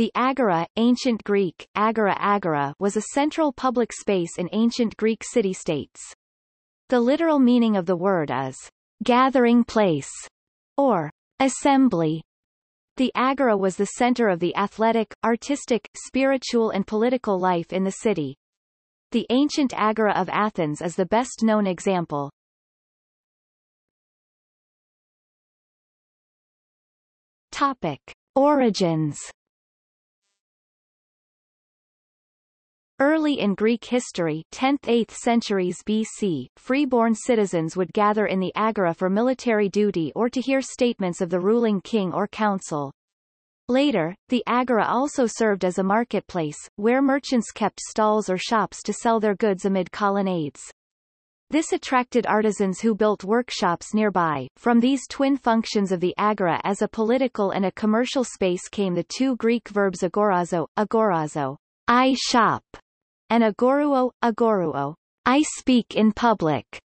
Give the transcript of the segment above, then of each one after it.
The agora, ancient Greek, agora agora was a central public space in ancient Greek city-states. The literal meaning of the word is gathering place or assembly. The agora was the center of the athletic, artistic, spiritual and political life in the city. The ancient agora of Athens is the best known example. Topic. Origins Early in Greek history 10th-8th centuries BC, freeborn citizens would gather in the agora for military duty or to hear statements of the ruling king or council. Later, the agora also served as a marketplace, where merchants kept stalls or shops to sell their goods amid colonnades. This attracted artisans who built workshops nearby. From these twin functions of the agora as a political and a commercial space came the two Greek verbs agorazo, agorazo, I shop, and agoreuo, agoreuo, I speak in public.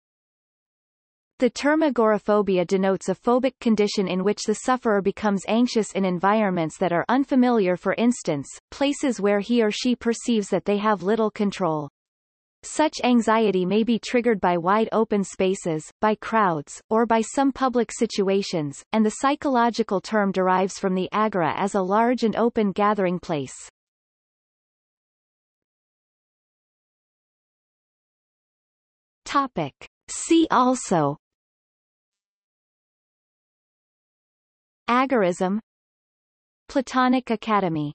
The term agoraphobia denotes a phobic condition in which the sufferer becomes anxious in environments that are unfamiliar for instance, places where he or she perceives that they have little control. Such anxiety may be triggered by wide open spaces, by crowds, or by some public situations, and the psychological term derives from the agora as a large and open gathering place. Topic. See also. Agorism. Platonic Academy